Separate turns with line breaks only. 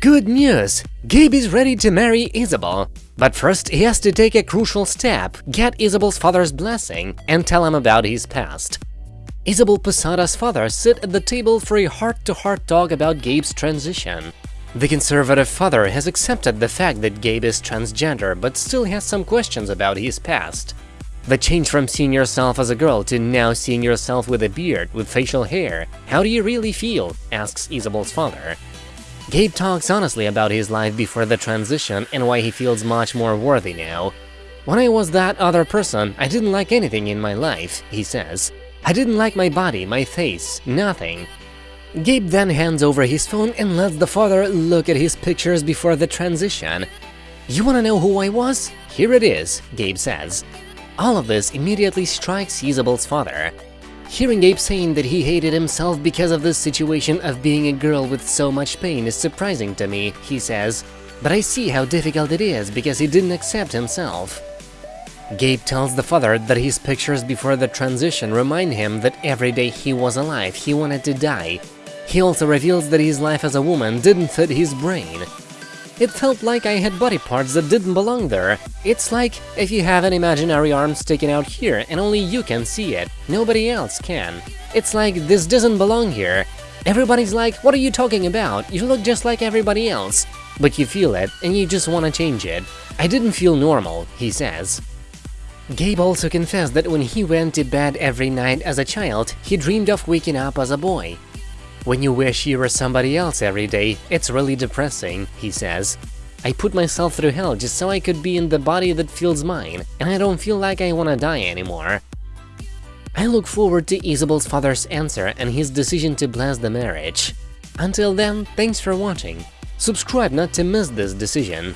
Good news! Gabe is ready to marry Isabel. But first he has to take a crucial step, get Isabel's father's blessing, and tell him about his past. Isabel Posada's father sit at the table for a heart-to-heart -heart talk about Gabe's transition. The conservative father has accepted the fact that Gabe is transgender, but still has some questions about his past. The change from seeing yourself as a girl to now seeing yourself with a beard, with facial hair, how do you really feel? asks Isabel's father. Gabe talks honestly about his life before the transition and why he feels much more worthy now. When I was that other person, I didn't like anything in my life, he says. I didn't like my body, my face, nothing. Gabe then hands over his phone and lets the father look at his pictures before the transition. You wanna know who I was? Here it is, Gabe says. All of this immediately strikes Isabel's father. Hearing Gabe saying that he hated himself because of this situation of being a girl with so much pain is surprising to me, he says, but I see how difficult it is because he didn't accept himself. Gabe tells the father that his pictures before the transition remind him that every day he was alive he wanted to die. He also reveals that his life as a woman didn't fit his brain. It felt like I had body parts that didn't belong there. It's like if you have an imaginary arm sticking out here and only you can see it, nobody else can. It's like this doesn't belong here. Everybody's like, what are you talking about? You look just like everybody else. But you feel it and you just want to change it. I didn't feel normal, he says. Gabe also confessed that when he went to bed every night as a child, he dreamed of waking up as a boy. When you wish you were somebody else every day, it's really depressing, he says. I put myself through hell just so I could be in the body that feels mine, and I don't feel like I wanna die anymore. I look forward to Isabel's father's answer and his decision to bless the marriage. Until then, thanks for watching. Subscribe not to miss this decision.